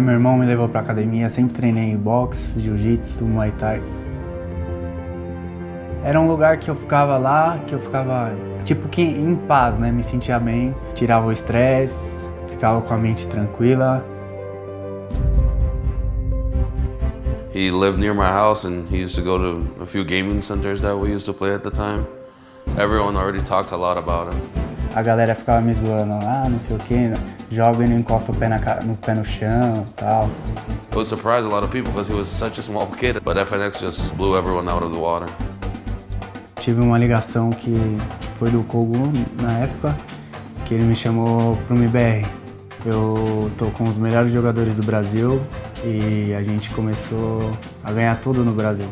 Meu irmão me levou pra academia, sempre treinei boxe, jiu-jitsu, muay thai. Era um lugar que eu ficava lá, que eu ficava tipo que em paz, né? Me sentia bem, tirava o estresse, ficava com a mente tranquila. He lived near my house and he used to go to a few gaming centers that we used to play at the time. Everyone already talked a lot about him. A galera ficava me zoando, ah, não sei o que, joga e não encosta o pé, na, no pé no chão tal. It would surprise a lot of people because he was such a small kid, but FNX just blew everyone out of the water. Tive uma ligação que foi do Kogu na época, que ele me chamou pro MBR. Eu tô com os melhores jogadores do Brasil e a gente começou a ganhar tudo no Brasil.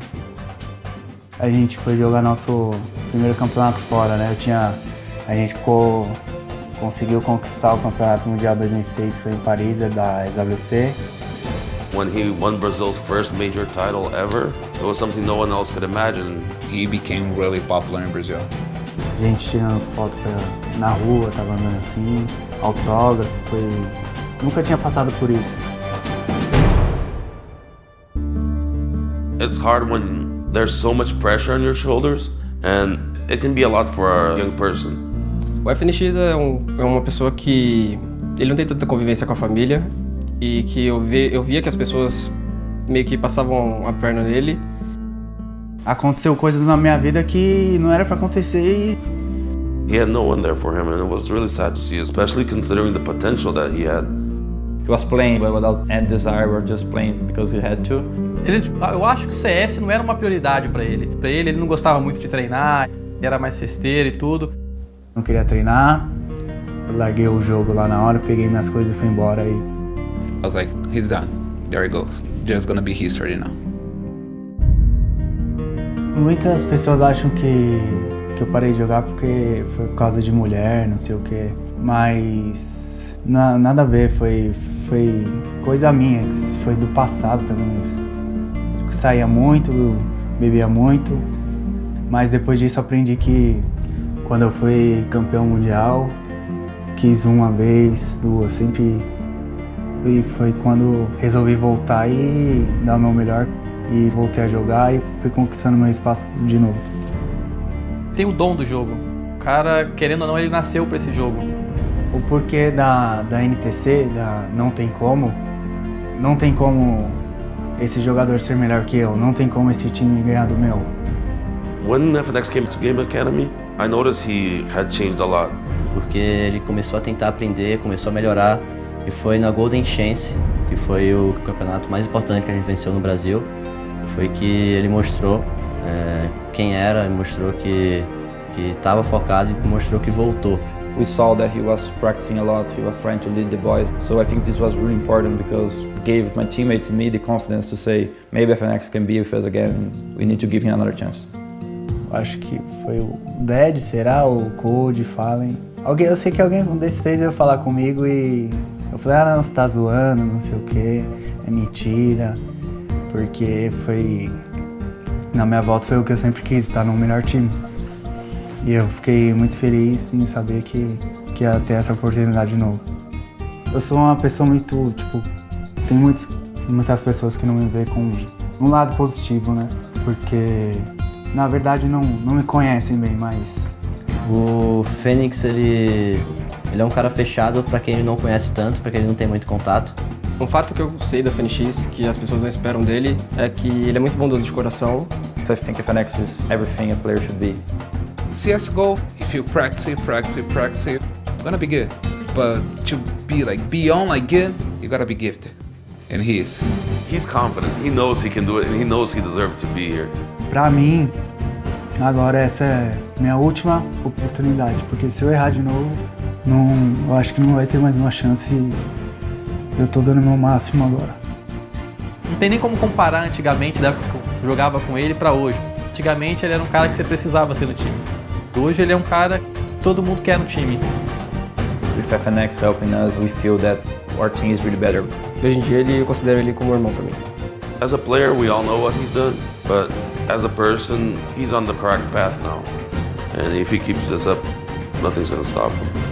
A gente foi jogar nosso primeiro campeonato fora, né? Eu tinha a gente co conseguiu conquistar o Campeonato Mundial 2006, foi em Paris, é da SWC. When he won Brazil's first major title ever, it was something no one else could imagine. He became really popular in Brazil. A gente tirando foto pra, na rua, tava andando assim, autógrafo, foi... Nunca tinha passado por isso. It's hard when there's so much pressure on your shoulders and it can be a lot for a young person. O FNX é, um, é uma pessoa que ele não tem tanta convivência com a família e que eu, vi, eu via que as pessoas meio que passavam a perna nele. Aconteceu coisas na minha vida que não era para acontecer e... He had no one there for him and it was really sad to see, especially considering the potential that he had. He was playing without any desire or just playing because he had to. Ele, eu acho que o CS não era uma prioridade para ele. Para ele, ele não gostava muito de treinar, era mais festeiro e tudo. Não queria treinar, eu larguei o jogo lá na hora, peguei minhas coisas e fui embora. E... I was like, he's done. There he goes. Just gonna be history now. Muitas pessoas acham que, que eu parei de jogar porque foi por causa de mulher, não sei o que. Mas na, nada a ver, foi, foi coisa minha, foi do passado também. Eu saía muito, bebia muito, mas depois disso aprendi que quando eu fui campeão mundial, quis uma vez, duas, sempre... E foi quando resolvi voltar e dar o meu melhor e voltei a jogar e fui conquistando meu espaço de novo. Tem o dom do jogo. O cara, querendo ou não, ele nasceu para esse jogo. O porquê da, da NTC, da Não Tem Como, não tem como esse jogador ser melhor que eu, não tem como esse time ganhar do meu. When FNX came to Game Academy, I noticed he had changed a lot. Porque ele começou a tentar aprender, começou a melhorar e foi na Golden Chance, que foi o campeonato mais importante que a gente venceu no Brasil. Foi que ele mostrou é, quem era, mostrou que que estava focado e mostrou que voltou. We saw that he was practicing a lot, he was trying to lead the boys. So I think this was really important because it gave my teammates and me the confidence to say maybe FNX can be with us again, we need to give him another chance acho que foi o Dead, será? O Code, Fallen. Alguém, eu sei que alguém desses três ia falar comigo e eu falei, ah não, você tá zoando, não sei o que, é mentira. Porque foi. Na minha volta foi o que eu sempre quis, estar no melhor time. E eu fiquei muito feliz em saber que, que ia ter essa oportunidade de novo. Eu sou uma pessoa muito, tipo, tem muitos, muitas pessoas que não me veem com um lado positivo, né? Porque na verdade não, não me conhecem bem, mas... O Fênix, ele, ele é um cara fechado para quem ele não conhece tanto, para quem ele não tem muito contato. Um fato que eu sei da FNX, que as pessoas não esperam dele, é que ele é muito bondoso de coração. So I think FNX is everything a player should be. CSGO, if you practice, practice, practice, gonna be good. But to be like beyond like good, you gotta be gifted. And he is. He's confident. He knows he can do it and he knows he deserves to be here. Pra mim, agora essa é minha última oportunidade, porque se eu errar de novo, não, eu acho que não vai ter mais uma chance e eu tô dando meu máximo agora. Não tem nem como comparar antigamente, da época que eu jogava com ele, pra hoje. Antigamente ele era um cara que você precisava ter no time. Hoje ele é um cara que todo mundo quer no time. With FNX helping us, we feel that our team is really better. Hoje em dia ele, eu considero ele como irmão pra mim. As a player, we all know what he's done, but as a person, he's on the correct path now. And if he keeps this up, nothing's gonna stop him.